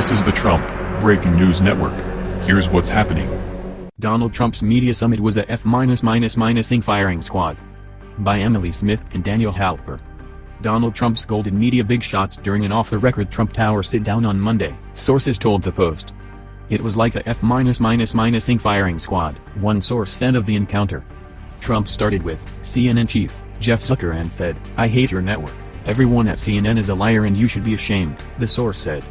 This is the Trump Breaking News Network. Here's what's happening. Donald Trump's media summit was a F ing firing squad. By Emily Smith and Daniel Halper. Donald Trump scolded media big shots during an off-the-record Trump Tower sit-down on Monday, sources told the Post. It was like a F ing firing squad, one source said of the encounter. Trump started with, CNN chief, Jeff Zucker and said, I hate your network. Everyone at CNN is a liar and you should be ashamed, the source said.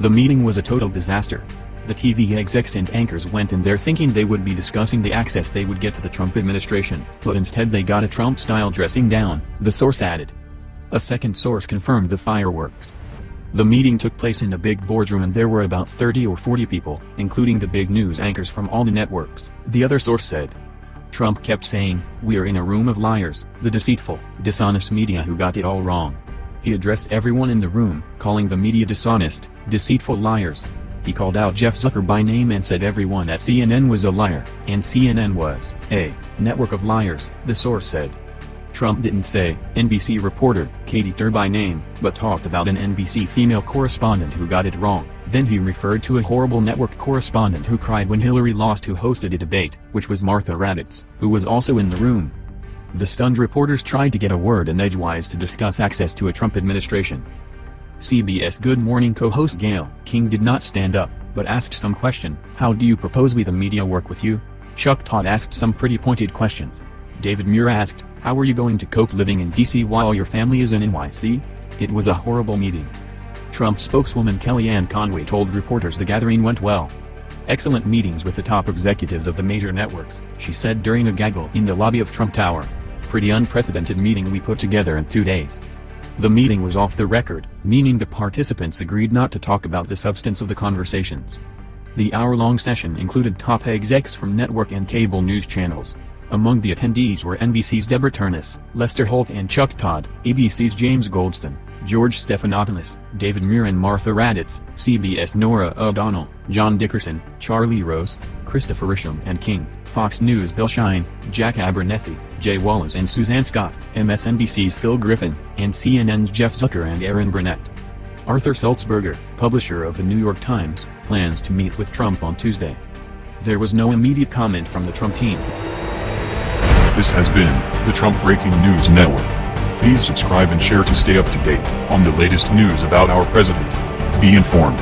The meeting was a total disaster. The TV execs and anchors went in there thinking they would be discussing the access they would get to the Trump administration, but instead they got a Trump-style dressing down, the source added. A second source confirmed the fireworks. The meeting took place in the big boardroom and there were about 30 or 40 people, including the big news anchors from all the networks, the other source said. Trump kept saying, we're in a room of liars, the deceitful, dishonest media who got it all wrong. He addressed everyone in the room, calling the media dishonest, deceitful liars. He called out Jeff Zucker by name and said everyone at CNN was a liar, and CNN was a network of liars, the source said. Trump didn't say, NBC reporter, Katie Tur by name, but talked about an NBC female correspondent who got it wrong. Then he referred to a horrible network correspondent who cried when Hillary lost who hosted a debate, which was Martha Raddatz, who was also in the room. The stunned reporters tried to get a word in edgewise to discuss access to a Trump administration. CBS Good Morning co-host Gayle King did not stand up, but asked some question, how do you propose we the media work with you? Chuck Todd asked some pretty pointed questions. David Muir asked, how are you going to cope living in DC while your family is in NYC? It was a horrible meeting. Trump spokeswoman Kellyanne Conway told reporters the gathering went well. Excellent meetings with the top executives of the major networks, she said during a gaggle in the lobby of Trump Tower. Pretty unprecedented meeting we put together in two days. The meeting was off the record, meaning the participants agreed not to talk about the substance of the conversations. The hour-long session included top execs from network and cable news channels, among the attendees were NBC's Deborah Turness, Lester Holt and Chuck Todd, ABC's James Goldston, George Stephanopoulos, David Muir and Martha Raddatz, CBS Norah O'Donnell, John Dickerson, Charlie Rose, Christopher Isham and King, Fox News Bill Shine, Jack Abernethy, Jay Wallace and Suzanne Scott, MSNBC's Phil Griffin, and CNN's Jeff Zucker and Erin Burnett. Arthur Sulzberger, publisher of The New York Times, plans to meet with Trump on Tuesday. There was no immediate comment from the Trump team. This has been the Trump Breaking News Network. Please subscribe and share to stay up to date on the latest news about our president. Be informed.